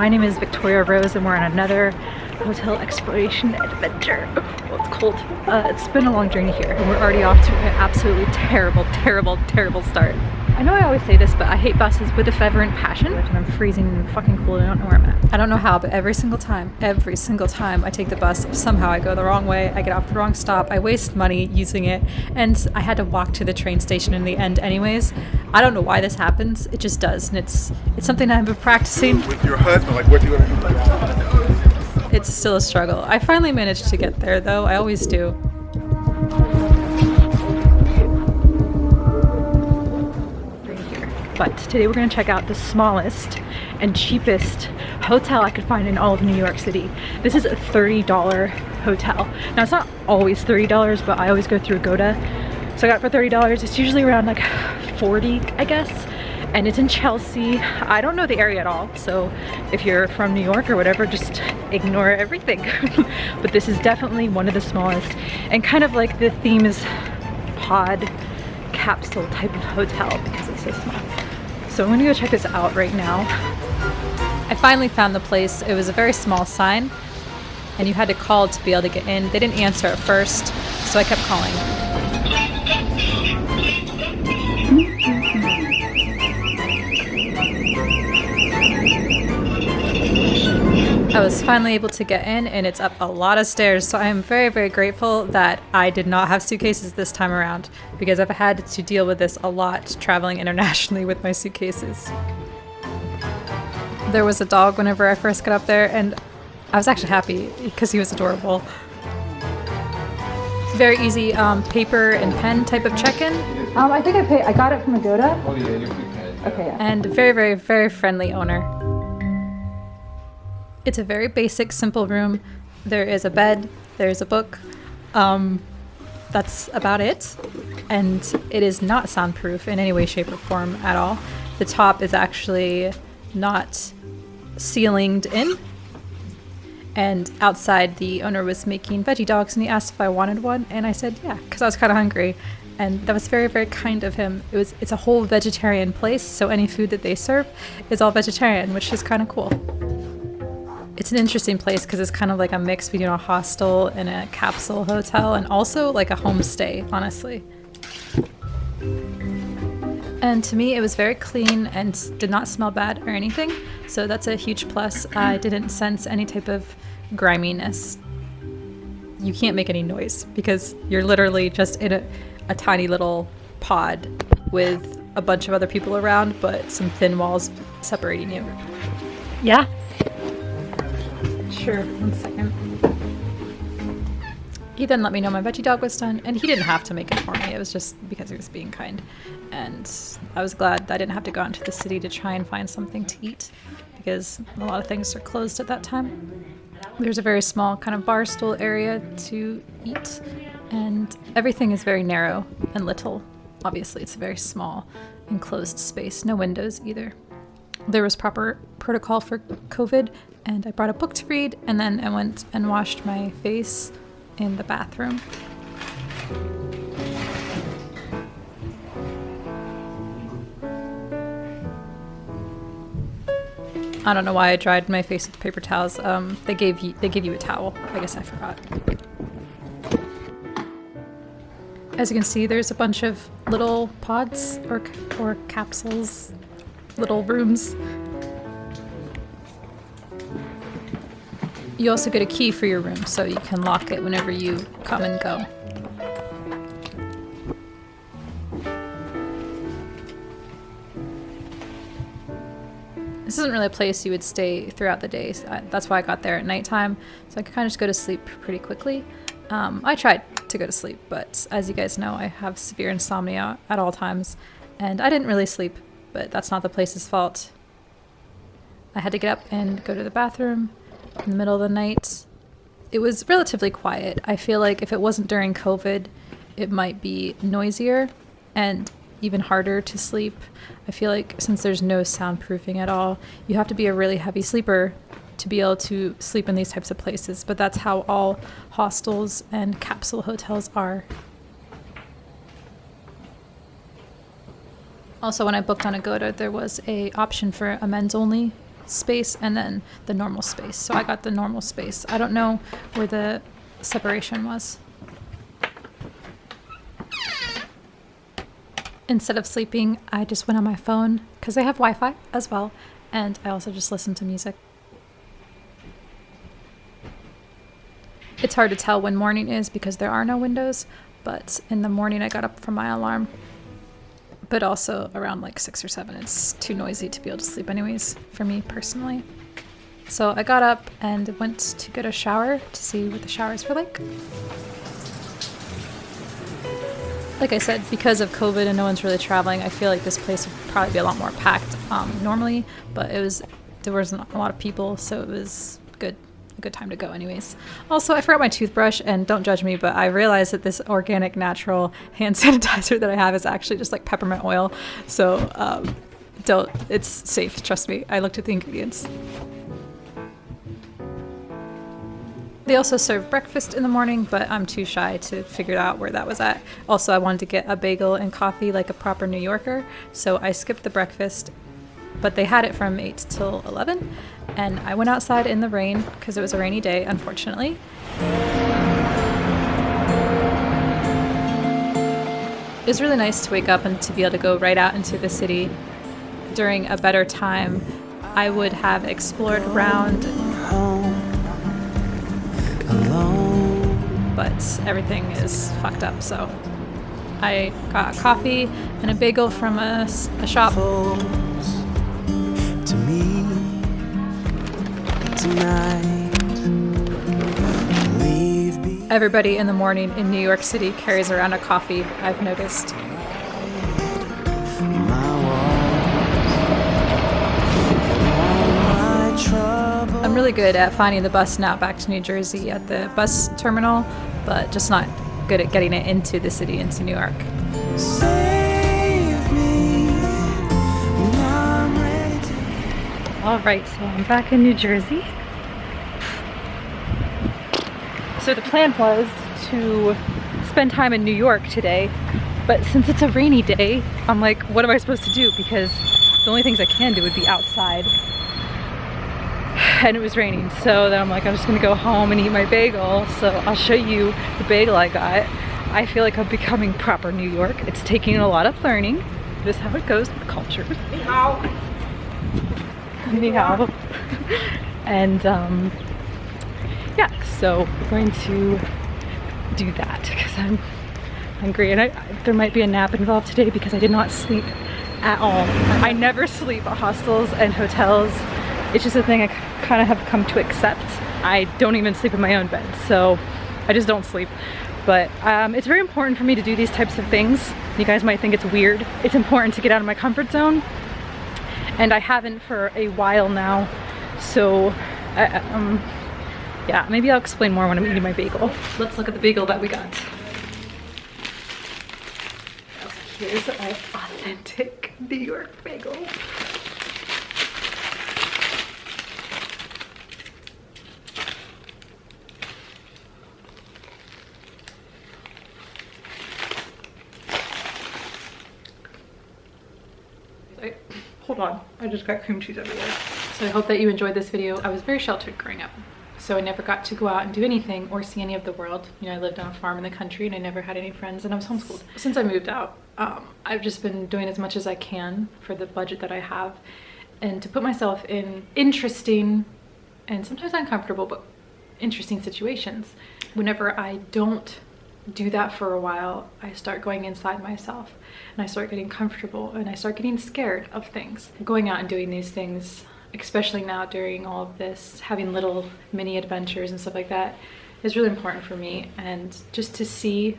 My name is Victoria Rose and we're on another hotel exploration adventure. Well, it's cold. Uh, it's been a long journey here and we're already off to an absolutely terrible, terrible, terrible start. I know I always say this, but I hate buses with a fervent passion and I'm freezing and fucking cold I don't know where I'm at. I don't know how, but every single time, every single time I take the bus, somehow I go the wrong way, I get off the wrong stop, I waste money using it, and I had to walk to the train station in the end anyways. I don't know why this happens, it just does, and it's it's something I've been practicing. With your husband, like what do you want to do? It's still a struggle. I finally managed to get there though, I always do. But today we're gonna check out the smallest and cheapest hotel I could find in all of New York City. This is a $30 hotel. Now it's not always $30, but I always go through Agoda. So I got for $30. It's usually around like 40, I guess. And it's in Chelsea. I don't know the area at all. So if you're from New York or whatever, just ignore everything. but this is definitely one of the smallest. And kind of like the theme is pod capsule type of hotel because it's so small. So I'm gonna go check this out right now. I finally found the place. It was a very small sign and you had to call to be able to get in. They didn't answer at first, so I kept calling. I was finally able to get in and it's up a lot of stairs so I am very very grateful that I did not have suitcases this time around because I've had to deal with this a lot traveling internationally with my suitcases. There was a dog whenever I first got up there and I was actually happy because he was adorable. Very easy um, paper and pen type of check-in. Um, I think I paid, I got it from Agoda. Oh yeah, you're prepared. Okay. Yeah. And very, very, very friendly owner. It's a very basic, simple room. There is a bed, there's a book. Um, that's about it. And it is not soundproof in any way, shape, or form at all. The top is actually not ceilinged in. And outside, the owner was making veggie dogs and he asked if I wanted one. And I said, yeah, because I was kind of hungry. And that was very, very kind of him. It was, it's a whole vegetarian place. So any food that they serve is all vegetarian, which is kind of cool it's an interesting place because it's kind of like a mix between a hostel and a capsule hotel and also like a homestay, honestly. And to me, it was very clean and did not smell bad or anything. So that's a huge plus. I didn't sense any type of griminess. You can't make any noise because you're literally just in a, a tiny little pod with a bunch of other people around, but some thin walls separating you. Yeah, Sure, one second. He then let me know my veggie dog was done, and he didn't have to make it for me. It was just because he was being kind. And I was glad that I didn't have to go out into the city to try and find something to eat, because a lot of things are closed at that time. There's a very small kind of bar stool area to eat, and everything is very narrow and little. Obviously, it's a very small, enclosed space, no windows either. There was proper protocol for COVID, and I brought a book to read, and then I went and washed my face in the bathroom. I don't know why I dried my face with paper towels. Um, they gave you they give you a towel. I guess I forgot. As you can see, there's a bunch of little pods or or capsules, little rooms You also get a key for your room, so you can lock it whenever you come and go. This isn't really a place you would stay throughout the day. So I, that's why I got there at nighttime, so I could kind of just go to sleep pretty quickly. Um, I tried to go to sleep, but as you guys know, I have severe insomnia at all times, and I didn't really sleep, but that's not the place's fault. I had to get up and go to the bathroom, in the middle of the night. It was relatively quiet. I feel like if it wasn't during COVID, it might be noisier and even harder to sleep. I feel like since there's no soundproofing at all, you have to be a really heavy sleeper to be able to sleep in these types of places, but that's how all hostels and capsule hotels are. Also, when I booked on Agoda, there was a option for a men's only space and then the normal space. So I got the normal space. I don't know where the separation was. Instead of sleeping, I just went on my phone because I have Wi Fi as well. And I also just listened to music. It's hard to tell when morning is because there are no windows, but in the morning I got up from my alarm. But also around like six or seven, it's too noisy to be able to sleep, anyways, for me personally. So I got up and went to get a shower to see what the showers were like. Like I said, because of COVID and no one's really traveling, I feel like this place would probably be a lot more packed um, normally, but it was there wasn't a lot of people, so it was good good time to go anyways. Also, I forgot my toothbrush and don't judge me, but I realized that this organic natural hand sanitizer that I have is actually just like peppermint oil. So um, don't, it's safe, trust me. I looked at the ingredients. They also serve breakfast in the morning, but I'm too shy to figure out where that was at. Also, I wanted to get a bagel and coffee like a proper New Yorker, so I skipped the breakfast, but they had it from 8 till 11, and I went outside in the rain because it was a rainy day, unfortunately. It was really nice to wake up and to be able to go right out into the city during a better time. I would have explored around but everything is fucked up. So I got coffee and a bagel from a, a shop. Everybody in the morning in New York City carries around a coffee, I've noticed. I'm really good at finding the bus now back to New Jersey at the bus terminal, but just not good at getting it into the city, into New York. All right, so I'm back in New Jersey. So the plan was to spend time in New York today, but since it's a rainy day, I'm like, what am I supposed to do? Because the only things I can do would be outside. And it was raining so then I'm like I'm just gonna go home and eat my bagel. So I'll show you the bagel I got. I feel like I'm becoming proper New York. It's taking a lot of learning. Just how it goes with culture. Ni hao. and um, yeah so we're going to do that because I'm hungry and I, there might be a nap involved today because I did not sleep at all I never sleep at hostels and hotels it's just a thing I kind of have come to accept. I don't even sleep in my own bed, so I just don't sleep. But um, it's very important for me to do these types of things. You guys might think it's weird. It's important to get out of my comfort zone, and I haven't for a while now. So, uh, um, yeah, maybe I'll explain more when I'm eating my bagel. Let's look at the bagel that we got. Here's our authentic New York bagel. On, I just got cream cheese everywhere. So I hope that you enjoyed this video. I was very sheltered growing up. So I never got to go out and do anything or see any of the world. You know, I lived on a farm in the country and I never had any friends and I was homeschooled. Since I moved out, um, I've just been doing as much as I can for the budget that I have and to put myself in interesting and sometimes uncomfortable, but interesting situations. Whenever I don't do that for a while, I start going inside myself and I start getting comfortable and I start getting scared of things. Going out and doing these things, especially now during all of this, having little mini adventures and stuff like that is really important for me. And just to see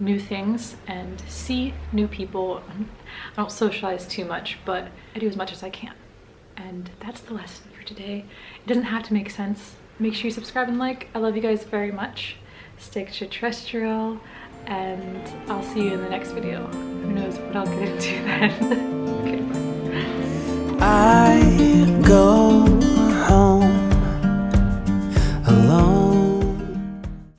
new things and see new people. I don't socialize too much, but I do as much as I can. And that's the lesson for today. It doesn't have to make sense. Make sure you subscribe and like. I love you guys very much stay terrestrial, and I'll see you in the next video. Who knows what I'll get into then. okay, I go